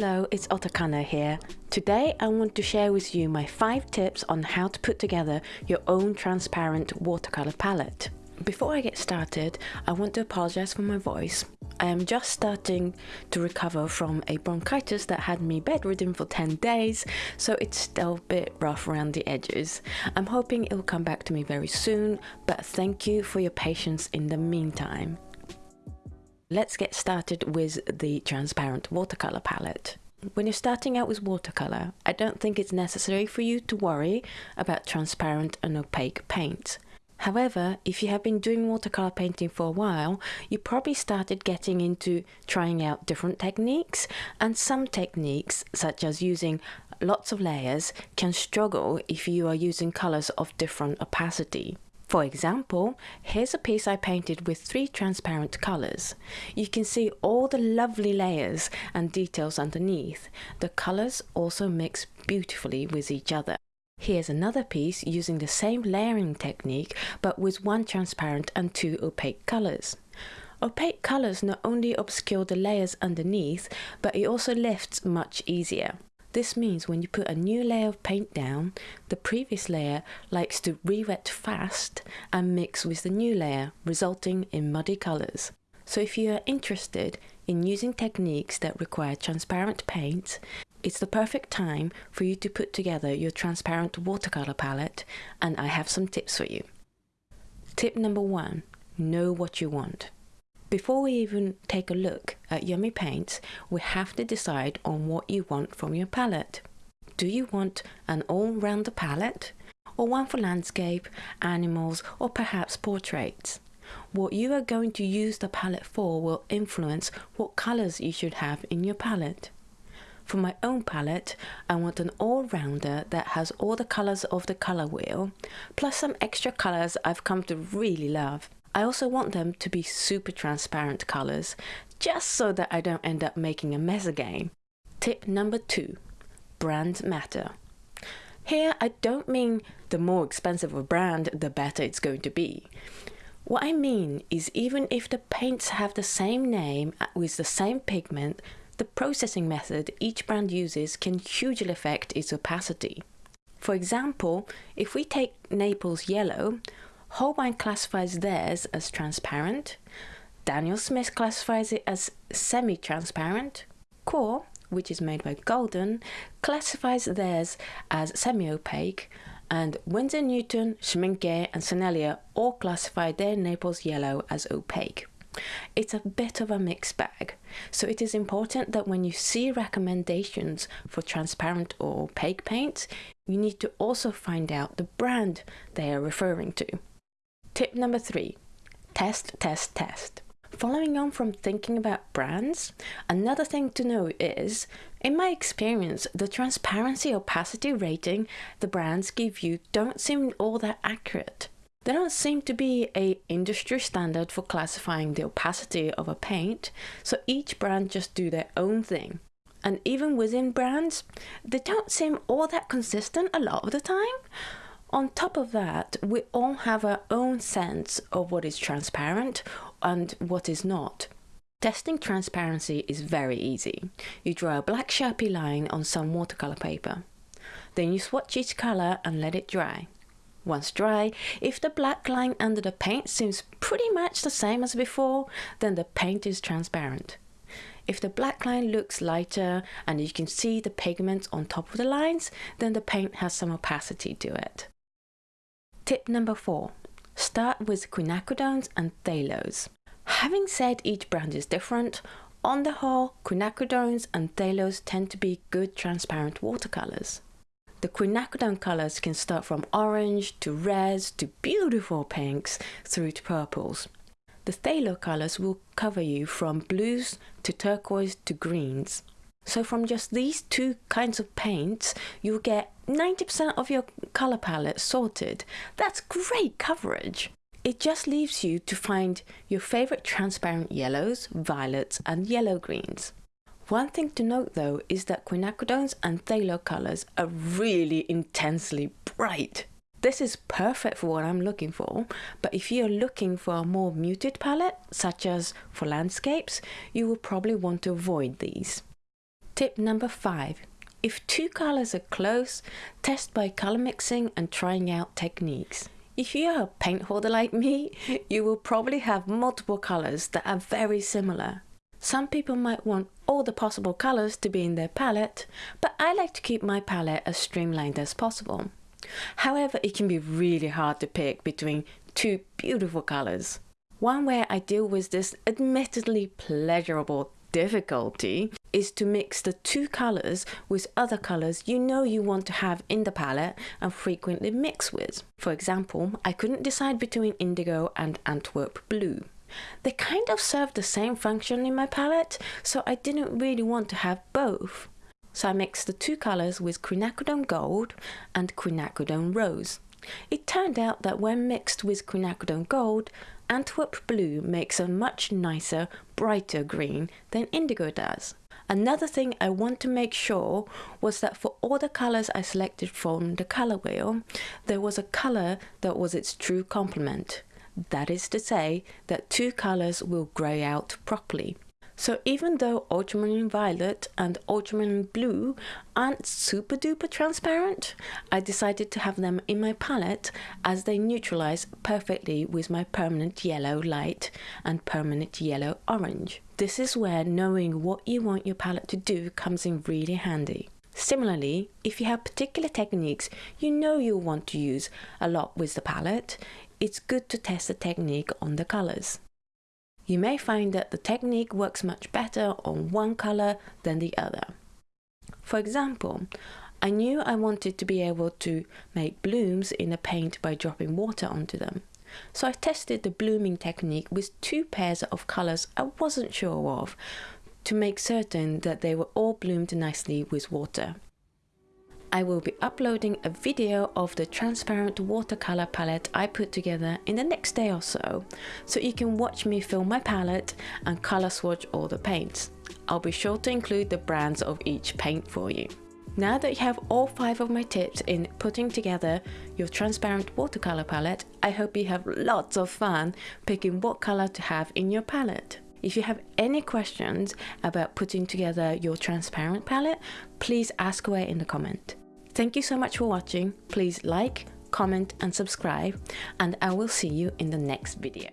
Hello, it's Otakano here. Today I want to share with you my 5 tips on how to put together your own transparent watercolor palette. Before I get started, I want to apologize for my voice. I am just starting to recover from a bronchitis that had me bedridden for 10 days, so it's still a bit rough around the edges. I'm hoping it will come back to me very soon, but thank you for your patience in the meantime. Let's get started with the transparent watercolor palette. When you're starting out with watercolor, I don't think it's necessary for you to worry about transparent and opaque paint. However, if you have been doing watercolor painting for a while, you probably started getting into trying out different techniques, and some techniques, such as using lots of layers, can struggle if you are using colors of different opacity. For example, here's a piece I painted with three transparent colours. You can see all the lovely layers and details underneath. The colours also mix beautifully with each other. Here's another piece using the same layering technique but with one transparent and two opaque colours. Opaque colours not only obscure the layers underneath, but it also lifts much easier. This means when you put a new layer of paint down, the previous layer likes to re-wet fast and mix with the new layer, resulting in muddy colours. So if you are interested in using techniques that require transparent paint, it's the perfect time for you to put together your transparent watercolor palette and I have some tips for you. Tip number one, know what you want. Before we even take a look at Yummy Paints, we have to decide on what you want from your palette. Do you want an all-rounder palette? Or one for landscape, animals, or perhaps portraits? What you are going to use the palette for will influence what colours you should have in your palette. For my own palette, I want an all-rounder that has all the colours of the colour wheel, plus some extra colours I've come to really love. I also want them to be super transparent colors, just so that I don't end up making a mess again. Tip number two, brand matter. Here I don't mean the more expensive a brand, the better it's going to be. What I mean is even if the paints have the same name uh, with the same pigment, the processing method each brand uses can hugely affect its opacity. For example, if we take Naples Yellow, Holbein classifies theirs as transparent. Daniel Smith classifies it as semi-transparent. QoR, which is made by Golden, classifies theirs as semi-opaque, and Winsor Newton, Schmincke and Sennelier all classify their Naples yellow as opaque. It's a bit of a mixed bag, so it is important that when you see recommendations for transparent or opaque paints, you need to also find out the brand they are referring to. Tip number three, test, test, test. Following on from thinking about brands, another thing to know is, in my experience, the transparency opacity rating the brands give you don't seem all that accurate. There don't seem to be a industry standard for classifying the opacity of a paint, so each brand just do their own thing. And even within brands, they don't seem all that consistent a lot of the time. On top of that, we all have our own sense of what is transparent and what is not. Testing transparency is very easy. You draw a black sharpie line on some watercolor paper. Then you swatch each color and let it dry. Once dry, if the black line under the paint seems pretty much the same as before, then the paint is transparent. If the black line looks lighter and you can see the pigment on top of the lines, then the paint has some opacity to it. Tip number four, start with quinacridones and phthalos. Having said each brand is different, on the whole, quinacridones and phthalos tend to be good transparent watercolors. The quinacridone colors can start from orange to reds to beautiful pinks through to purples. The phthalo colors will cover you from blues to turquoise to greens. So from just these two kinds of paints, you'll get 90% of your color palette sorted. That's great coverage. It just leaves you to find your favorite transparent yellows, violets and yellow greens. One thing to note though is that quinacridones and phthalo colors are really intensely bright. This is perfect for what I'm looking for, but if you're looking for a more muted palette, such as for landscapes, you will probably want to avoid these. Tip number 5. If two colors are close, test by color mixing and trying out techniques. If you're a paint hoarder like me, you will probably have multiple colors that are very similar. Some people might want all the possible colors to be in their palette, but I like to keep my palette as streamlined as possible. However, it can be really hard to pick between two beautiful colors. One way I deal with this admittedly pleasurable difficulty is to mix the two colors with other colors you know you want to have in the palette and frequently mix with. For example, I couldn't decide between indigo and Antwerp blue. They kind of serve the same function in my palette, so I didn't really want to have both. So I mixed the two colors with quinacridone gold and quinacridone rose. It turned out that when mixed with quinacridone gold, Antwerp blue makes a much nicer, brighter green than indigo does. Another thing I want to make sure was that for all the colors I selected from the color wheel, there was a color that was its true complement. That is to say that two colors will grey out properly. So even though ultramarine violet and ultramarine blue aren't super duper transparent, I decided to have them in my palette as they neutralize perfectly with my permanent yellow light and permanent yellow orange. This is where knowing what you want your palette to do comes in really handy. Similarly, if you have particular techniques you know you'll want to use a lot with the palette, it's good to test the technique on the colors. You may find that the technique works much better on one color than the other. For example, I knew I wanted to be able to make blooms in a paint by dropping water onto them. So I tested the blooming technique with two pairs of colors I wasn't sure of to make certain that they were all bloomed nicely with water. I will be uploading a video of the transparent watercolor palette I put together in the next day or so, so you can watch me fill my palette and color swatch all the paints. I'll be sure to include the brands of each paint for you. Now that you have all five of my tips in putting together your transparent watercolor palette, I hope you have lots of fun picking what color to have in your palette. If you have any questions about putting together your transparent palette, please ask away in the comment. Thank you so much for watching. Please like, comment and subscribe and I will see you in the next video.